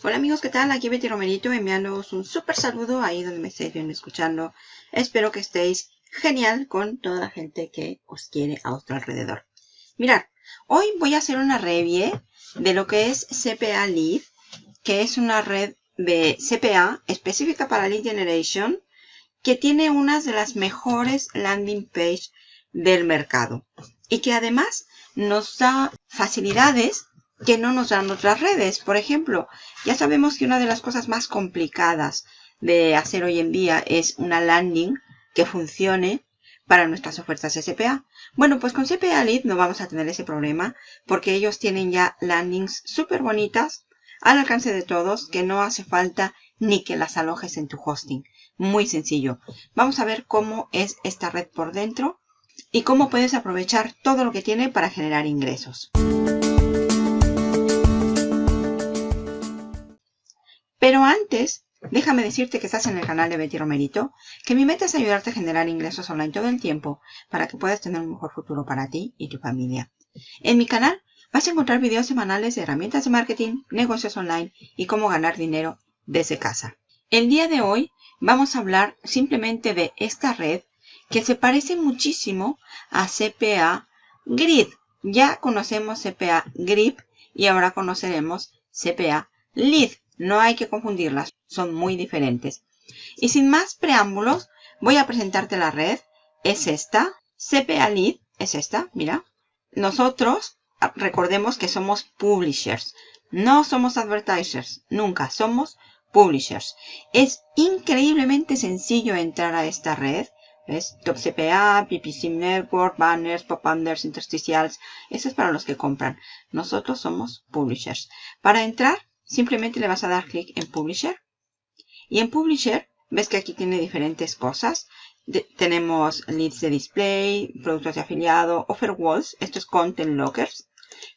Hola amigos, ¿qué tal? Aquí Betty Romerito enviándoos un súper saludo ahí donde me estéis viendo escuchando. Espero que estéis genial con toda la gente que os quiere a vuestro alrededor. Mirad, hoy voy a hacer una review de lo que es CPA Lead, que es una red de CPA específica para Lead Generation, que tiene unas de las mejores landing page del mercado y que además nos da facilidades que no nos dan otras redes. Por ejemplo, ya sabemos que una de las cosas más complicadas de hacer hoy en día es una landing que funcione para nuestras ofertas CPA. Bueno, pues con CPA Lead no vamos a tener ese problema porque ellos tienen ya landings súper bonitas al alcance de todos que no hace falta ni que las alojes en tu hosting. Muy sencillo. Vamos a ver cómo es esta red por dentro y cómo puedes aprovechar todo lo que tiene para generar ingresos. Pero antes, déjame decirte que estás en el canal de Betty Romerito, que mi meta es ayudarte a generar ingresos online todo el tiempo para que puedas tener un mejor futuro para ti y tu familia. En mi canal vas a encontrar videos semanales de herramientas de marketing, negocios online y cómo ganar dinero desde casa. El día de hoy vamos a hablar simplemente de esta red que se parece muchísimo a CPA Grid. Ya conocemos CPA Grip y ahora conoceremos CPA Lead. No hay que confundirlas, son muy diferentes. Y sin más preámbulos, voy a presentarte la red. Es esta. CPA Lead es esta, mira. Nosotros, recordemos que somos publishers. No somos advertisers, nunca. Somos publishers. Es increíblemente sencillo entrar a esta red. ¿Ves? Top CPA, PPC Network, banners, pop-unders, intersticials. Eso es para los que compran. Nosotros somos publishers. Para entrar, simplemente le vas a dar clic en Publisher. Y en Publisher, ves que aquí tiene diferentes cosas. tenemos leads de display, productos de afiliado, offer walls. Esto es content lockers.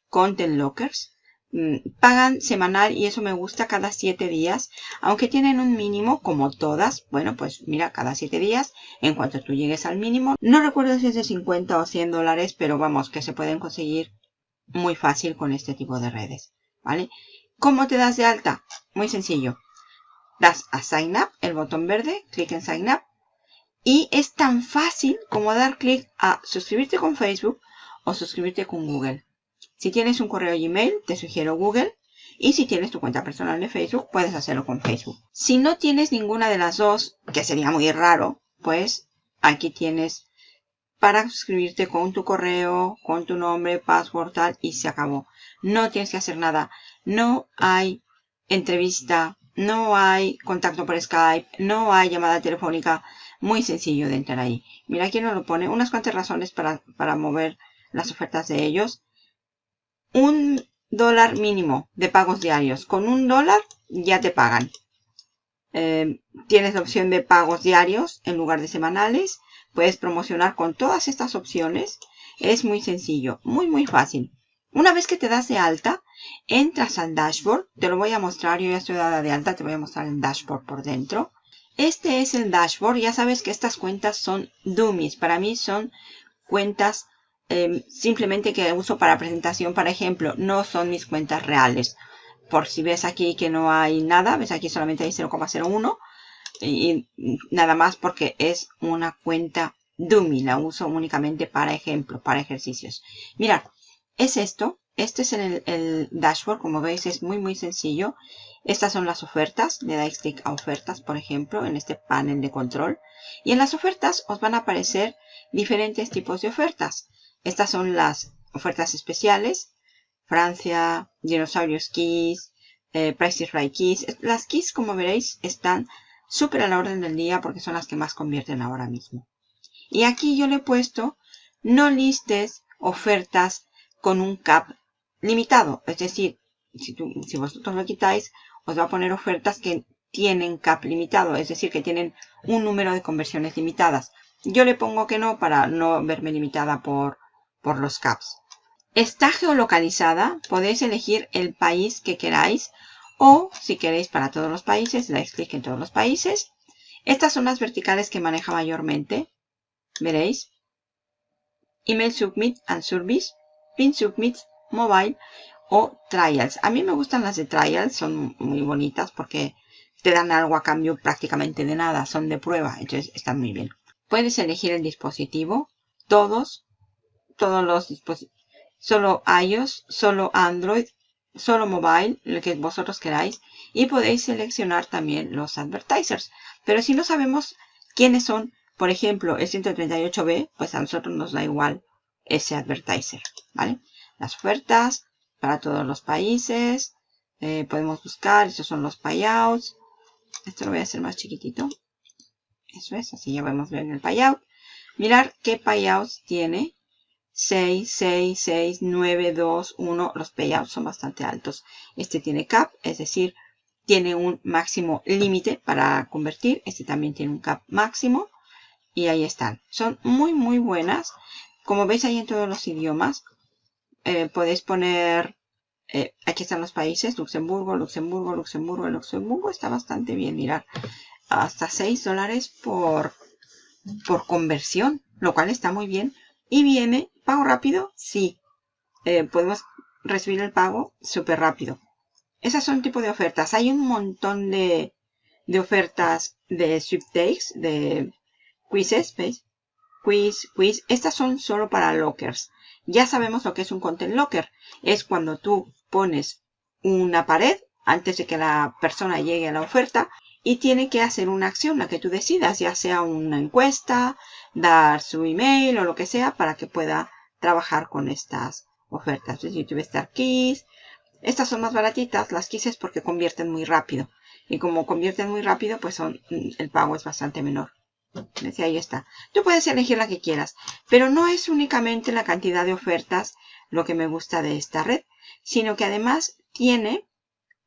Content lockers. Mm, pagan semanal y eso me gusta cada 7 días. Aunque tienen un mínimo, como todas. Bueno, pues mira, cada 7 días. En cuanto tú llegues al mínimo. No recuerdo si es de 50 o 100 dólares, pero vamos, que se pueden conseguir muy fácil con este tipo de redes. ¿Vale? ¿Cómo te das de alta? Muy sencillo. Das a Sign Up, el botón verde, clic en Sign Up. Y es tan fácil como dar clic a suscribirte con Facebook o suscribirte con Google. Si tienes un correo Gmail, te sugiero Google. Y si tienes tu cuenta personal de Facebook, puedes hacerlo con Facebook. Si no tienes ninguna de las dos, que sería muy raro, pues aquí tienes para suscribirte con tu correo, con tu nombre, password, tal, y se acabó. No tienes que hacer nada no hay entrevista, no hay contacto por Skype, no hay llamada telefónica. Muy sencillo de entrar ahí. Mira, aquí nos lo pone. Unas cuantas razones para, mover las ofertas de ellos. Un dólar mínimo de pagos diarios. Con un dólar ya te pagan. Eh, tienes la opción de pagos diarios en lugar de semanales. Puedes promocionar con todas estas opciones. Es muy sencillo, muy muy fácil. Una vez que te das de alta, entras al dashboard. Te lo voy a mostrar. Yo ya estoy dada de alta. Te voy a mostrar el dashboard por dentro. Este es el dashboard. Ya sabes que estas cuentas son dummies. Para mí son cuentas em, simplemente que uso para presentación. Por ejemplo, no son mis cuentas reales. Por si ves aquí que no hay nada. Ves aquí solamente hay 0,01. Y nada más porque es una cuenta dummy. La uso únicamente para ejemplo, para ejercicios. Mirad es esto. Este es el, dashboard, como veis es muy muy sencillo. Estas son las ofertas, le dais clic a ofertas por ejemplo en este panel de control. Y en las ofertas os van a aparecer diferentes tipos de ofertas. Estas son las ofertas especiales, Francia, Dinosaurios Keys, eh, Prices Right Keys. Las keys como veréis están súper a la orden del día porque son las que más convierten ahora mismo. Y aquí yo le he puesto no listes ofertas con un cap limitado. Es decir, si, vosotros lo quitáis, os va a poner ofertas que tienen cap limitado. Es decir, que tienen un número de conversiones limitadas. Yo le pongo que no para no verme limitada por, por los caps. Está geolocalizada. Podéis elegir el país que queráis. O si queréis para todos los países, dais clic en todos los países. Estas son las verticales que maneja mayormente. Veréis. Email Submit and Service. Pin Submit Mobile o trials. A mí me gustan las de trials, son muy bonitas porque te dan algo a cambio prácticamente de nada, son de prueba, entonces están muy bien. Puedes elegir el dispositivo, todos, todos los dispositivos, solo iOS, solo Android, solo mobile, lo que vosotros queráis, y podéis seleccionar también los advertisers. Pero si no sabemos quiénes son, por ejemplo, el 138B, pues a nosotros nos da igual ese advertiser, ¿vale? Las ofertas para todos los países, eh, podemos buscar, esos son los payouts, esto lo voy a hacer más chiquitito. Eso es, así ya podemos ver en el payout. Mirar qué payouts tiene. 6, 6, 6, 9, 2, 1. Los payouts son bastante altos. Este tiene cap, es decir, tiene un máximo límite para convertir. Este también tiene un cap máximo. Y ahí están. Son muy, muy buenas. Como veis ahí en todos los idiomas, eh, podéis poner eh, aquí están los países, Luxemburgo, Luxemburgo, Luxemburgo, Luxemburgo. Está bastante bien, mirar. Hasta 6 dólares por, por conversión, lo cual está muy bien. Y viene, ¿pago rápido? Sí. Eh, podemos recibir el pago súper rápido. Esas son tipo de ofertas. Hay un montón de, de ofertas de sweepstakes, de quizzes, ¿veis? Quiz, quiz. Estas son solo para lockers. Ya sabemos lo que es un content locker. Es cuando tú pones una pared antes de que la persona llegue a la oferta y tiene que hacer una acción, la que tú decidas, ya sea una encuesta, dar su email o lo que sea para que pueda trabajar con estas ofertas. YouTube Star Keys. Estas son más baratitas, las quises porque convierten muy rápido. Y como convierten muy rápido, pues son, el pago es bastante menor. Ahí está. Tú puedes elegir la que quieras, pero no es únicamente la cantidad de ofertas lo que me gusta de esta red, sino que además tiene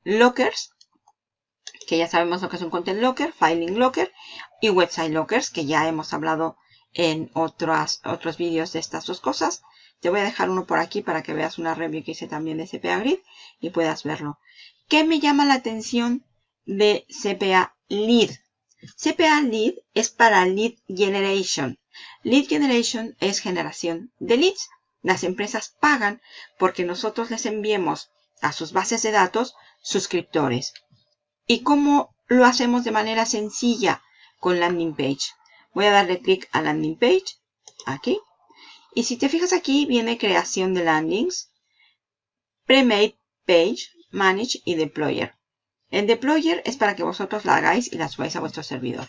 lockers, que ya sabemos lo que es un content locker, filing locker y website lockers, que ya hemos hablado en otros vídeos de estas dos cosas. Te voy a dejar uno por aquí para que veas una review que hice también de CPA Grid y puedas verlo. ¿Qué me llama la atención de CPA Lead? CPA Lead es para Lead Generation. Lead Generation es generación de leads. Las empresas pagan porque nosotros les enviemos a sus bases de datos suscriptores. ¿Y cómo lo hacemos de manera sencilla con landing page? Voy a darle clic a landing page, aquí. Y si te fijas aquí, viene creación de landings, pre-made page, manage y deployer. El deployer es para que vosotros la hagáis y la subáis a vuestro servidor.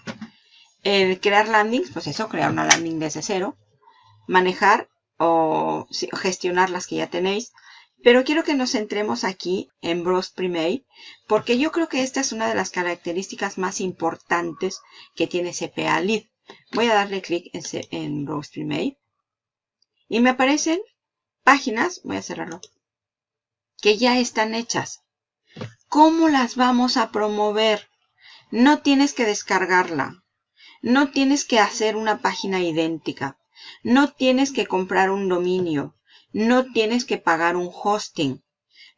El crear landings, pues eso, crear una landing desde cero. Manejar o gestionar las que ya tenéis. Pero quiero que nos centremos aquí en Browse Premade, porque yo creo que esta es una de las características más importantes que tiene CPA Lead. Voy a darle clic en, en Browse Premade. Y me aparecen páginas, voy a cerrarlo, que ya están hechas. ¿Cómo las vamos a promover? No tienes que descargarla. No tienes que hacer una página idéntica. No tienes que comprar un dominio. No tienes que pagar un hosting.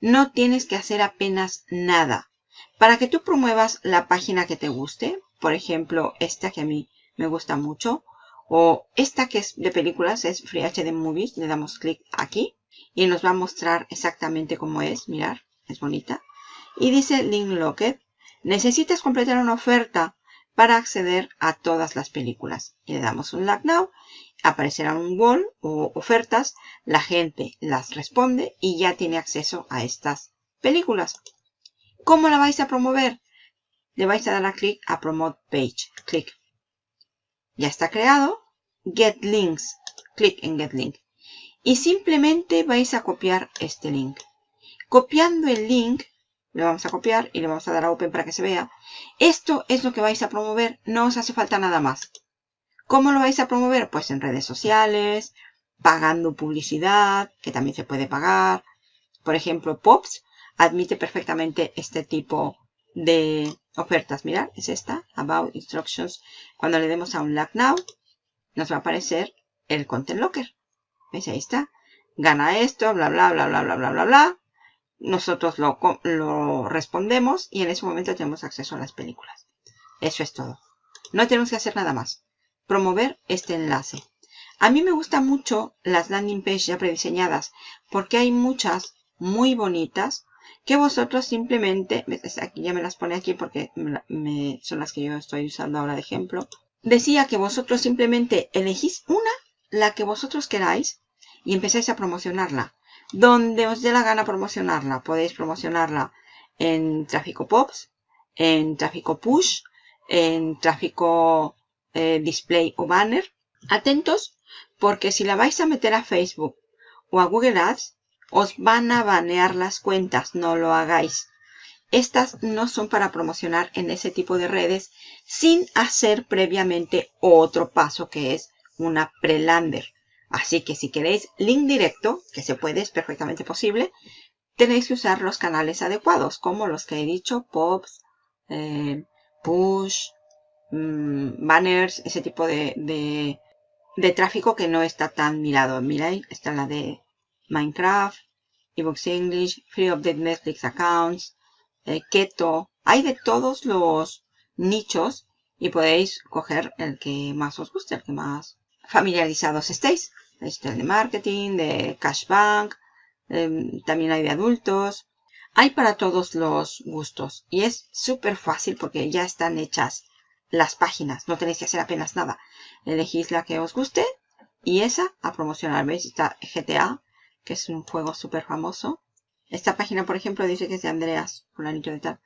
No tienes que hacer apenas nada. Para que tú promuevas la página que te guste, por ejemplo, esta que a mí me gusta mucho, o esta que es de películas, es Free HD Movies, le damos clic aquí y nos va a mostrar exactamente cómo es, mirar, es bonita y dice Link Locket, necesitas completar una oferta para acceder a todas las películas. Y le damos un Lock Now, aparecerá un wall o ofertas, la gente las responde y ya tiene acceso a estas películas. ¿Cómo la vais a promover? Le vais a dar a clic a Promote Page. Clic. Ya está creado. Get Links. Clic en Get Link. Y simplemente vais a copiar este link. Copiando el link le vamos a copiar y le vamos a dar a Open para que se vea. Esto es lo que vais a promover, no os hace falta nada más. ¿Cómo lo vais a promover? Pues en redes sociales, pagando publicidad, que también se puede pagar. Por ejemplo, Pops admite perfectamente este tipo de ofertas. Mirad, es esta, About Instructions. Cuando le demos a un Lock Now, nos va a aparecer el Content Locker. ¿Veis? Ahí está. Gana esto, bla, bla, bla, bla, bla, bla, bla, bla nosotros lo, lo respondemos y en ese momento tenemos acceso a las películas. Eso es todo. No tenemos que hacer nada más. Promover este enlace. A mí me gustan mucho las landing pages ya prediseñadas porque hay muchas muy bonitas que vosotros simplemente, aquí ya me las pone aquí porque son las que yo estoy usando ahora de ejemplo. Decía que vosotros simplemente elegís una, la que vosotros queráis, y empezáis a promocionarla. Donde os dé la gana promocionarla. Podéis promocionarla en tráfico POPs, en tráfico push, en tráfico eh, display o banner. Atentos porque si la vais a meter a Facebook o a Google Ads, os van a banear las cuentas, no lo hagáis. Estas no son para promocionar en ese tipo de redes sin hacer previamente otro paso que es una pre-lander. Así que si queréis link directo, que se puede, es perfectamente posible, tenéis que usar los canales adecuados, como los que he dicho, pops, eh, push, mm, banners, ese tipo de, de, tráfico que no está tan mirado. Miráis, está la de Minecraft, ebooks English, Free Update Netflix Accounts, eh, Keto. Hay de todos los nichos y podéis coger el que más os guste, el que más familiarizados estéis. Este de marketing, de cashback, em, también hay de adultos. Hay para todos los gustos y es súper fácil porque ya están hechas las páginas. No tenéis que hacer apenas nada. Elegís la que os guste y esa a promocionar. ¿Veis? Está GTA, que es un juego súper famoso. Esta página, por ejemplo, dice que es de Andreas, fulanito de tal.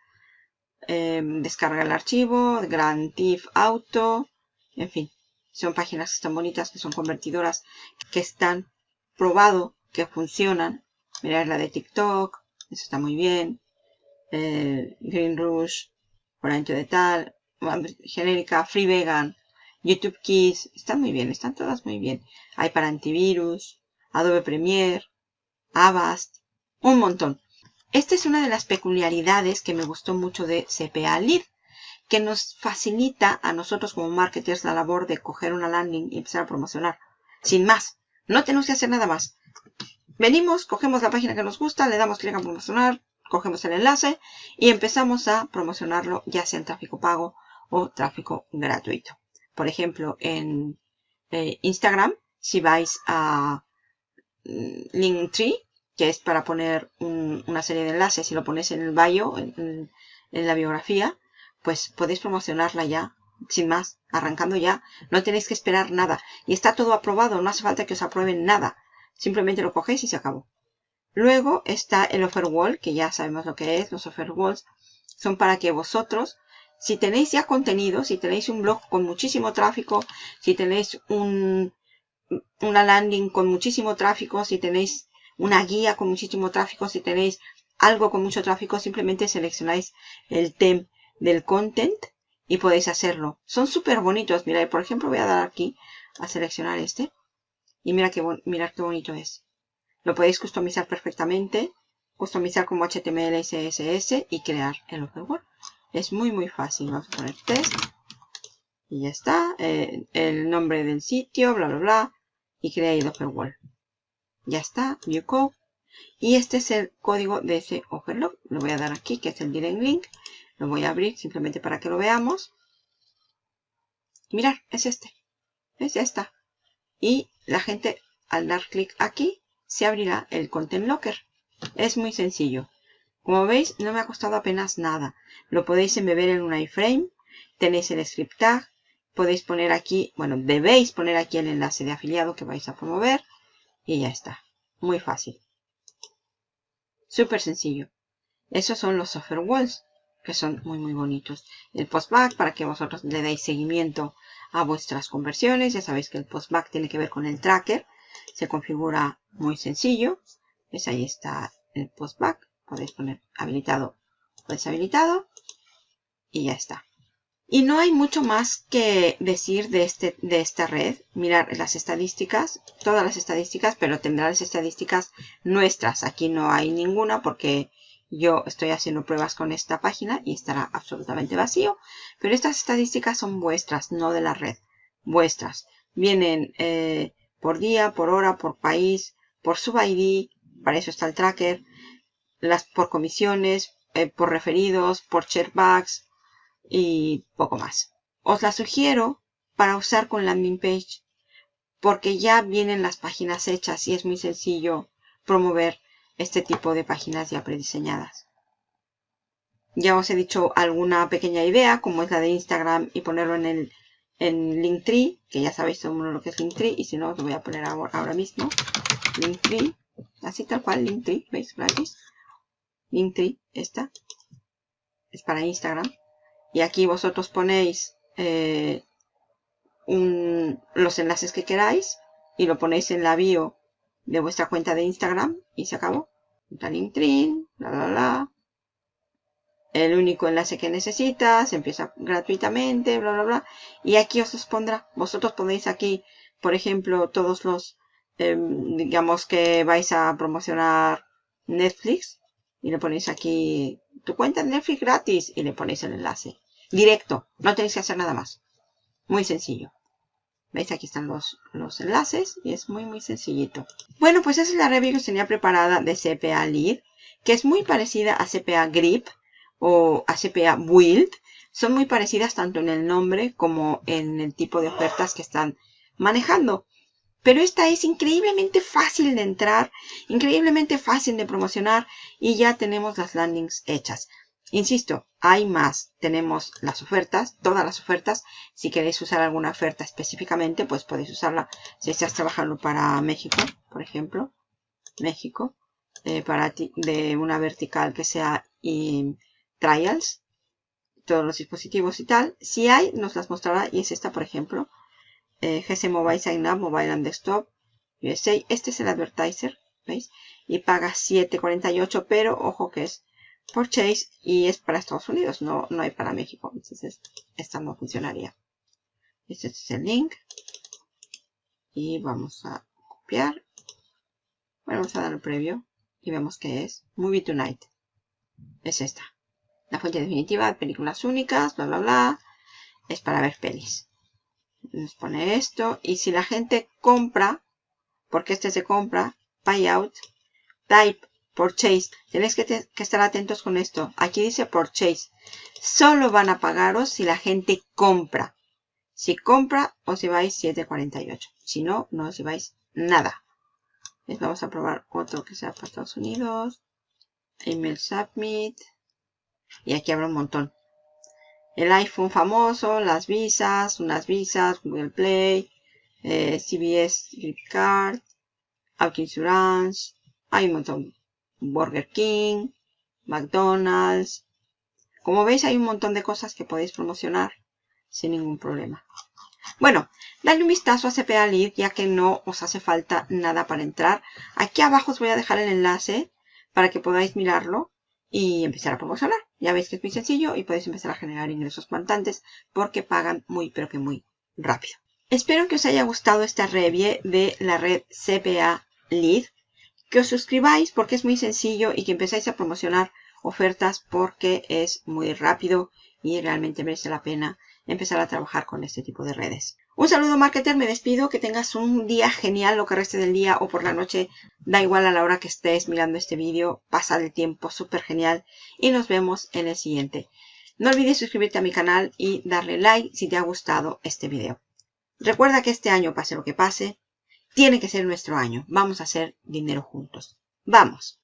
Em, descarga el archivo, Grand Theft Auto, en fin. Son páginas que están bonitas, que son convertidoras, que están probado que funcionan. Mirad la de TikTok, eso está muy bien. Eh, Green Rush, por ancho de tal, genérica, Free Vegan, YouTube Kids, están muy bien, están todas muy bien. Hay para antivirus, Adobe Premiere, Avast, un montón. Esta es una de las peculiaridades que me gustó mucho de CPA Lead que nos facilita a nosotros como marketers la labor de coger una landing y empezar a promocionar. Sin más. No tenemos que hacer nada más. Venimos, cogemos la página que nos gusta, le damos clic a promocionar, cogemos el enlace y empezamos a promocionarlo ya sea en tráfico pago o tráfico gratuito. Por ejemplo, en eh, Instagram, si vais a mm, Linktree, que es para poner una serie de enlaces y lo pones en el bio, en la biografía, pues podéis promocionarla ya, sin más, arrancando ya. No tenéis que esperar nada. Y está todo aprobado, no hace falta que os aprueben nada. Simplemente lo cogéis y se acabó. Luego está el offer wall, que ya sabemos lo que es. Los offer walls son para que vosotros, si tenéis ya contenido, si tenéis un blog con muchísimo tráfico, si tenéis un, una landing con muchísimo tráfico, si tenéis una guía con muchísimo tráfico, si tenéis algo con mucho tráfico, simplemente seleccionáis el theme del content y podéis hacerlo. Son súper bonitos. Mira, por ejemplo, voy a dar aquí a seleccionar este. Y mira qué, mira qué bonito es. Lo podéis customizar perfectamente. Customizar como HTML CSS y crear el offerword. Es muy, muy fácil. Vamos a poner test. Y ya está. Eh, el nombre del sitio, bla, bla, bla. Y creáis el offerword. Ya está. View code. Y este es el código de ese offerlog. Lo voy a dar aquí, que es el direct link. Lo voy a abrir simplemente para que lo veamos. Mirad, es este. Es esta. Y la gente al dar clic aquí se abrirá el Content Locker. Es muy sencillo. Como veis, no me ha costado apenas nada. Lo podéis embeber en un iframe. Tenéis el script tag. Podéis poner aquí, bueno, debéis poner aquí el enlace de afiliado que vais a promover. Y ya está. Muy fácil. Súper sencillo. Esos son los software walls que son muy muy bonitos. El postback para que vosotros le deis seguimiento a vuestras conversiones. Ya sabéis que el postback tiene que ver con el tracker. Se configura muy sencillo. Pues ahí está el postback. Podéis poner habilitado o deshabilitado. Y ya está. Y no hay mucho más que decir de, este, de esta red. Mirar las estadísticas, todas las estadísticas, pero tendrá las estadísticas nuestras. Aquí no hay ninguna porque yo estoy haciendo pruebas con esta página y estará absolutamente vacío. Pero estas estadísticas son vuestras, no de la red. Vuestras. Vienen eh, por día, por hora, por país, por sub-ID. Para eso está el tracker. Las por comisiones, eh, por referidos, por sharebacks y poco más. Os la sugiero para usar con landing page porque ya vienen las páginas hechas y es muy sencillo promover este tipo de páginas ya prediseñadas. Ya os he dicho alguna pequeña idea, como es la de Instagram y ponerlo en el en Linktree, que ya sabéis lo que es Linktree, y si no, os lo voy a poner ahora, mismo. Linktree, así tal cual, Linktree, ¿veis? Gratis. Linktree, esta, es para Instagram. Y aquí vosotros ponéis eh, los enlaces que queráis y lo ponéis en la bio de vuestra cuenta de Instagram y se acabó. Linktree, bla, bla, bla el único enlace que necesitas, empieza gratuitamente, bla, bla, bla. Y aquí os pondrá. Vosotros ponéis aquí, por ejemplo, todos los, em, digamos que vais a promocionar Netflix. Y le ponéis aquí tu cuenta de Netflix gratis y le ponéis el enlace. Directo, no tenéis que hacer nada más. Muy sencillo. ¿Veis? Aquí están los, los enlaces y es muy, muy sencillito. Bueno, pues esa es la review que os tenía preparada de CPA Lead, que es muy parecida a CPA Grip o ACPA Build son muy parecidas tanto en el nombre como en el tipo de ofertas que están manejando. Pero esta es increíblemente fácil de entrar, increíblemente fácil de promocionar y ya tenemos las landings hechas. Insisto, hay más. Tenemos las ofertas, todas las ofertas. Si queréis usar alguna oferta específicamente, pues podéis usarla. Si estás trabajando para México, por ejemplo. México. Eh, para ti, de una vertical que sea trials, todos los dispositivos y tal. Si hay, nos las mostrará y es esta, por ejemplo. Eh, GC Mobile Sign Up, Mobile and Desktop, USA. Este es el advertiser, ¿veis? Y paga 7.48, pero ojo que es Purchase y es para Estados Unidos, no, no hay para México. Entonces, esta no funcionaría. Este es el link. Y vamos a copiar. Bueno, vamos a dar el previo y vemos que es Movie Tonight. Es esta. La fuente definitiva de películas únicas, bla, bla, bla. Es para ver pelis. Nos pone esto. Y si la gente compra, porque este se compra, payout, type, purchase. Tenéis que, estar atentos con esto. Aquí dice purchase. Solo van a pagaros si la gente compra. Si compra, os lleváis 7.48. Si no, no os lleváis nada. Vamos a probar otro que sea para Estados Unidos. Email submit. Y aquí habrá un montón. El iPhone famoso, las visas, unas visas, Google Play, eh, CBS Gift Card, Auto Insurance, hay un montón. Burger King, McDonald's. Como veis hay un montón de cosas que podéis promocionar sin ningún problema. Bueno, dale un vistazo a CPA Lead ya que no os hace falta nada para entrar. Aquí abajo os voy a dejar el enlace para que podáis mirarlo y empezar a promocionar. Ya veis que es muy sencillo y podéis empezar a generar ingresos cuantantes porque pagan muy pero que muy rápido. Espero que os haya gustado esta review de la red CPA Lead. Que os suscribáis porque es muy sencillo y que empezáis a promocionar ofertas porque es muy rápido y realmente merece la pena empezar a trabajar con este tipo de redes. Un saludo marketer, me despido, que tengas un día genial lo que reste del día o por la noche, da igual a la hora que estés mirando este vídeo, pasa el tiempo súper genial y nos vemos en el siguiente. No olvides suscribirte a mi canal y darle like si te ha gustado este video. Recuerda que este año, pase lo que pase, tiene que ser nuestro año. Vamos a hacer dinero juntos. ¡Vamos!